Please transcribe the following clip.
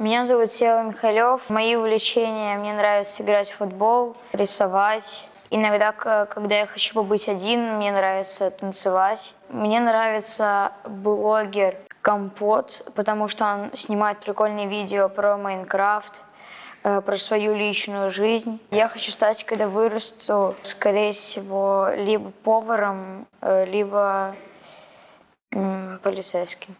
Меня зовут Сева Михалев. Мои увлечения, мне нравится играть в футбол, рисовать. Иногда, когда я хочу побыть один, мне нравится танцевать. Мне нравится блогер Компот, потому что он снимает прикольные видео про Майнкрафт, э, про свою личную жизнь. Я хочу стать, когда вырасту, скорее всего, либо поваром, э, либо полицейским.